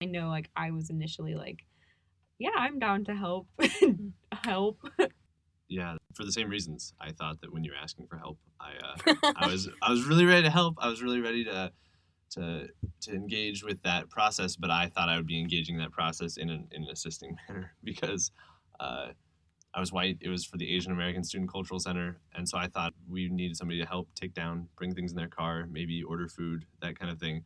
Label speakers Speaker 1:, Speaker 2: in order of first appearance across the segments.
Speaker 1: I know like I was initially like, yeah, I'm down to help. help.
Speaker 2: Yeah, for the same reasons. I thought that when you were asking for help, I uh, I was I was really ready to help. I was really ready to to to engage with that process, but I thought I would be engaging that process in an in an assisting manner because uh, I was white. It was for the Asian American Student Cultural Center, and so I thought we needed somebody to help take down, bring things in their car, maybe order food, that kind of thing.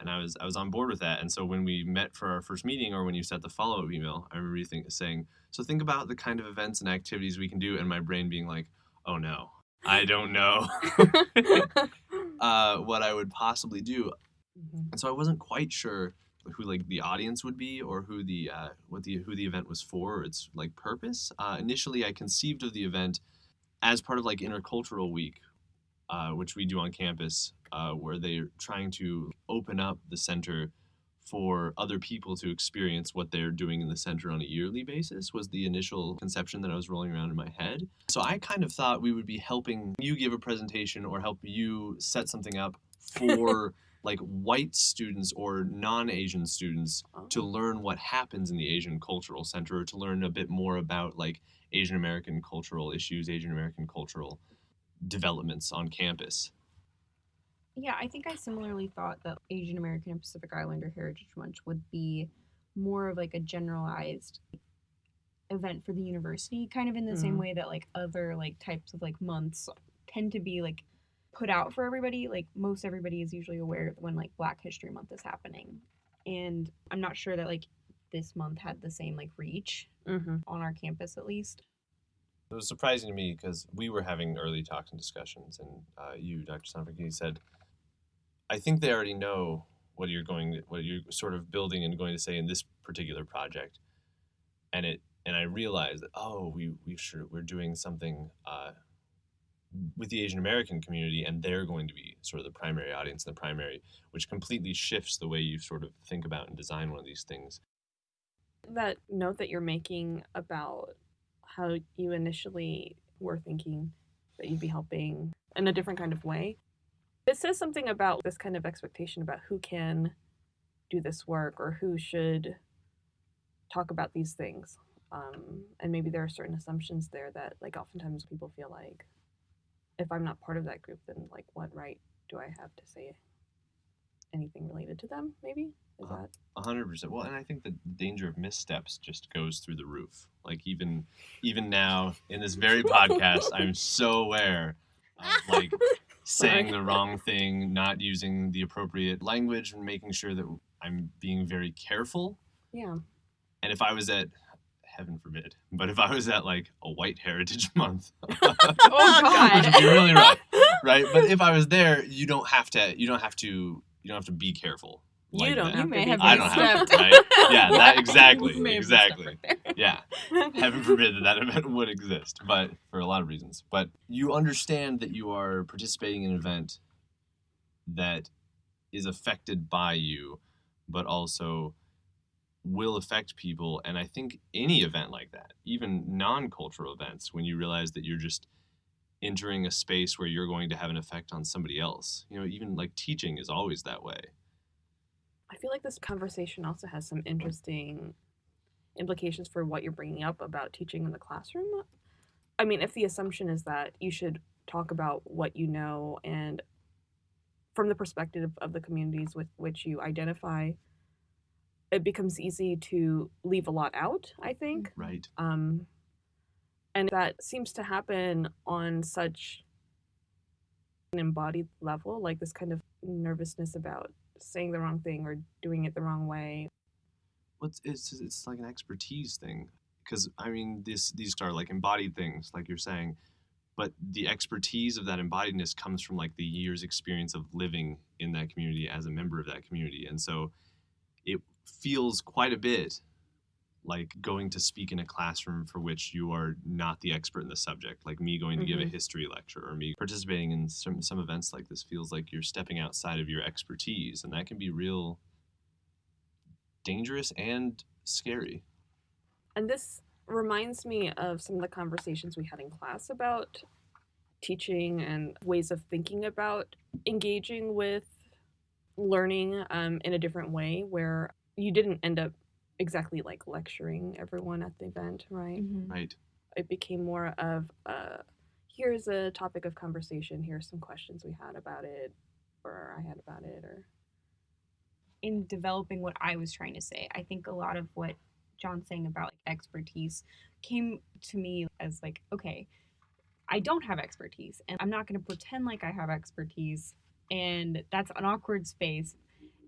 Speaker 2: And I was I was on board with that. And so when we met for our first meeting, or when you sent the follow up email, I remember you think, saying, "So think about the kind of events and activities we can do," and my brain being like, "Oh no, I don't know uh, what I would possibly do."
Speaker 1: Mhm.
Speaker 2: And so I wasn't quite sure who like the audience would be or who the uh, what the who the event was for or its like purpose. Uh, initially, I conceived of the event as part of like intercultural week, uh, which we do on campus, uh, where they're trying to open up the center for other people to experience what they're doing in the center on a yearly basis was the initial conception that I was rolling around in my head. So I kind of thought we would be helping you give a presentation or help you set something up for like white students or non-Asian students to learn what happens in the Asian Cultural Center or to learn a bit more about like Asian American cultural issues, Asian American cultural developments on campus.
Speaker 1: Yeah, I think I similarly thought that Asian American and Pacific Islander Heritage Month would be more of like a generalized event for the university, kind of in the same
Speaker 3: Mhm.
Speaker 1: way that like other like types of like months tend to be like put out for everybody. Like most everybody is usually aware when like Black History Month is happening. And I'm not sure that like this month had the same like reach
Speaker 3: hmm
Speaker 1: on our campus at least.
Speaker 2: It was surprising to me because we were having early talks and discussions, and uh, you, Dr. Sanford, said, "I think they already know what you're going, what you're sort of building and going to say in this particular project." And it, and I realized that oh, we we sure we're doing something uh, with the Asian American community, and they're going to be sort of the primary audience, and the primary, which completely shifts the way you sort of think about and design one of these things.
Speaker 3: That note that you're making about how you initially were thinking that you'd be helping in a different kind of way, it says something about this kind of expectation about who can do this work or who should talk about these things. Um, and maybe there are certain assumptions there that, like, oftentimes people feel like if I'm not part of that group, then, like, what right do I have to say anything related to them? Maybe? That?
Speaker 2: A hundred percent. Well, and I think the danger of missteps just goes through the roof. Like even even now in this very podcast, I'm so aware of like saying the wrong thing, not using the appropriate language, and making sure that I'm being very careful.
Speaker 3: Yeah.
Speaker 2: And if I was at heaven forbid, but if I was at like a white heritage month,
Speaker 1: Oh
Speaker 3: God.
Speaker 2: would be really rough, right? But if I was there, you don't have to. You don't have to. You don't have to be careful.
Speaker 3: You
Speaker 2: like
Speaker 3: don't
Speaker 2: that.
Speaker 1: You may have
Speaker 2: I don't have to, right? Yeah, that exactly,
Speaker 1: You
Speaker 2: exactly.
Speaker 1: misstepped right there.
Speaker 2: Yeah, heaven forbid that that event would exist, but for a lot of reasons. But you understand that you are participating in an event that is affected by you, but also will affect people. And I think any event like that, even non cultural events, when you realize that you're just entering a space where you're going to have an effect on somebody else, you know, even like teaching is always that way.
Speaker 3: I feel like this conversation also has some interesting implications for what you're bringing up about teaching in the classroom. I mean, if the assumption is that you should talk about what you know and from the perspective of the communities with which you identify, it becomes easy to leave a lot out, I think.
Speaker 2: Right.
Speaker 3: Um, and that seems to happen on such an embodied level, like this kind of nervousness about saying the wrong thing or doing it the wrong way.
Speaker 2: What's it's it's like an expertise thing because I mean this these are like embodied things like you're saying, but the expertise of that embodiedness comes from like the years experience of living in that community as a member of that community, and so it feels quite a bit like going to speak in a classroom for which you are not the expert in the subject like me going to give a
Speaker 3: Mhm.
Speaker 2: history lecture or me participating in some, some events like this feels like you're stepping outside of your expertise and that can be real dangerous and scary
Speaker 3: And this reminds me of some of the conversations we had in class about teaching and ways of thinking about engaging with learning um, in a different way, where you didn't end up exactly like lecturing everyone at the event, right?
Speaker 1: Mhm.
Speaker 2: Right.
Speaker 3: It became more of a here's a topic of conversation, here's some questions we had about it, or I had about it, or
Speaker 1: in developing what I was trying to say. I think a lot of what John's saying about like expertise came to me as like, okay, I don't have expertise and I'm not going to pretend like I have expertise and that's an awkward space.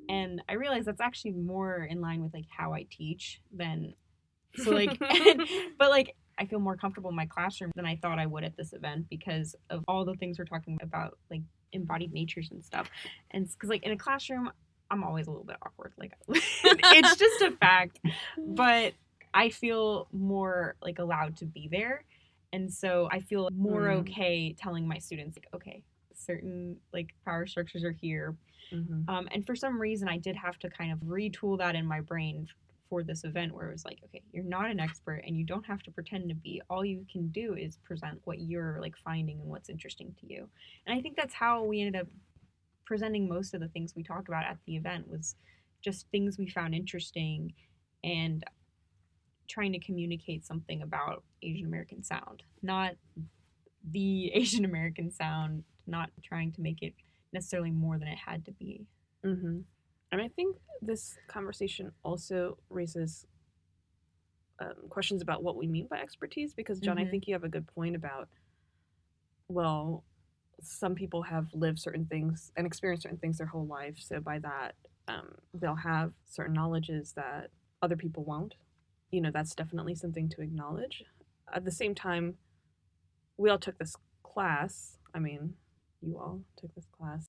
Speaker 1: And I realize that's actually more in line with like how I teach than so like but like I feel more comfortable in my classroom than I thought I would at this event because of all the things we're talking about like embodied natures and stuff. And because like in a classroom I'm always a little bit awkward. Like it's just a fact. But I feel more like allowed to be there. And so I feel more
Speaker 3: Mm.
Speaker 1: okay telling my students like, okay, certain like power structures are here.
Speaker 3: Mhm.
Speaker 1: Um, and for some reason I did have to kind of retool that in my brain for this event where it was like, okay, you're not an expert and you don't have to pretend to be. All you can do is present what you're like finding and what's interesting to you. And I think that's how we ended up presenting most of the things we talked about at the event was just things we found interesting and trying to communicate something about Asian American sound, not the Asian American sound, not trying to make it necessarily more than it had to be.
Speaker 3: Mm-hmm. And I think this conversation also raises um, questions about what we mean by expertise because, John, I
Speaker 1: Mhm.
Speaker 3: think you have a good point about, well, some people have lived certain things and experienced certain things their whole life. So by that, um, they'll have certain knowledges that other people won't. You know, that's definitely something to acknowledge. At the same time, we all took this class. I mean, you all took this class.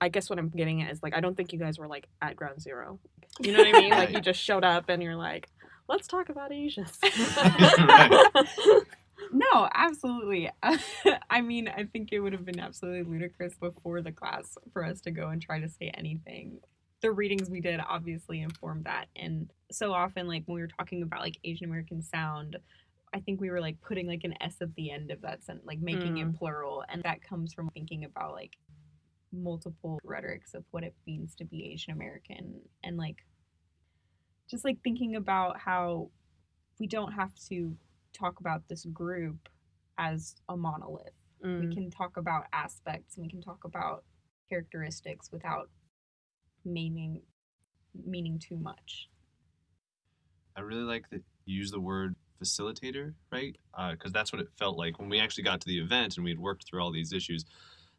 Speaker 3: I guess what I'm getting at is like I don't think you guys were like at ground zero. You know what I mean? Like you just showed up and you're like, let's talk about Asians.
Speaker 1: No, absolutely. I mean, I think it would have been absolutely ludicrous before the class for us to go and try to say anything. The readings we did obviously informed that. And so often, like when we were talking about like Asian American sound, I think we were like putting like an S at the end of that sentence, like making
Speaker 3: Mm.
Speaker 1: it plural. And that comes from thinking about like multiple rhetorics of what it means to be Asian American and like just like thinking about how we don't have to talk about this group as a monolith.
Speaker 3: Mm.
Speaker 1: We can talk about aspects and we can talk about characteristics without meaning meaning too much.
Speaker 2: I really like that you use the word facilitator, right? Because that's what it felt like when we actually got to the event and we had worked through all these issues.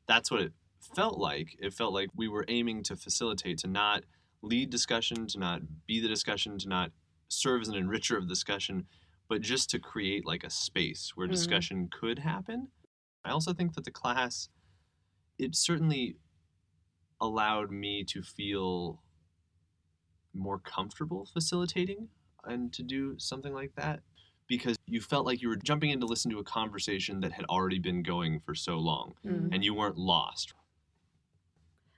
Speaker 2: That's what it felt like. It felt like we were aiming to facilitate, to not lead discussion, to not be the discussion, to not serve as an enricher of discussion, but just to create like a space where
Speaker 3: Mhm.
Speaker 2: discussion could happen. I also think that the class, it certainly allowed me to feel more comfortable facilitating and to do something like that because you felt like you were jumping in to listen to a conversation that had already been going for so long
Speaker 3: Mm.
Speaker 2: and you weren't lost.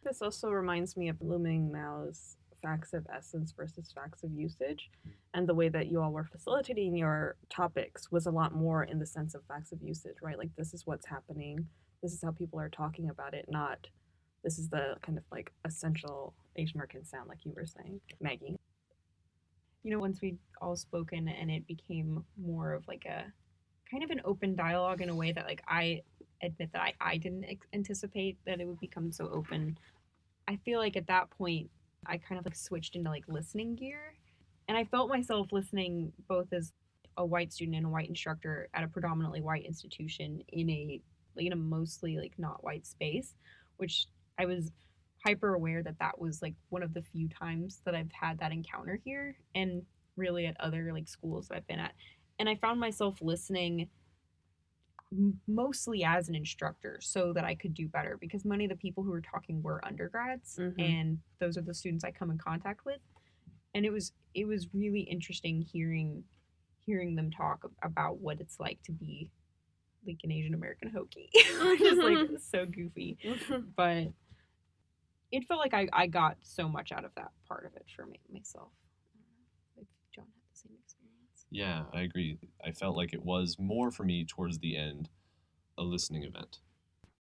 Speaker 3: This also reminds me of LuMing Mao's facts of essence versus facts of usage. And the way that you all were facilitating your topics was a lot more in the sense of facts of usage, right? Like, this is what's happening. This is how people are talking about it, not this is the kind of like essential Asian American sound, like you were saying, Maggie.
Speaker 1: You know, once we'd all spoken and it became more of like a kind of an open dialogue in a way that like I admit that I, I didn't ex- anticipate that it would become so open. I feel like at that point I kind of like switched into like listening gear and I felt myself listening both as a white student and a white instructor at a predominantly white institution in a like in a mostly like not white space, which I was hyper aware that that was like one of the few times that I've had that encounter here and really at other like schools that I've been at. And I found myself listening mostly as an instructor so that I could do better because many of the people who were talking were undergrads
Speaker 3: Mhm.
Speaker 1: and those are the students I come in contact with. And it was it was really interesting hearing hearing them talk about what it's like to be like an Asian American Hokie. Just like so goofy but it felt like I, I got so much out of that part of it for me myself. I if John had the same experience.
Speaker 2: Yeah, I agree. I felt like it was more for me towards the end a listening event.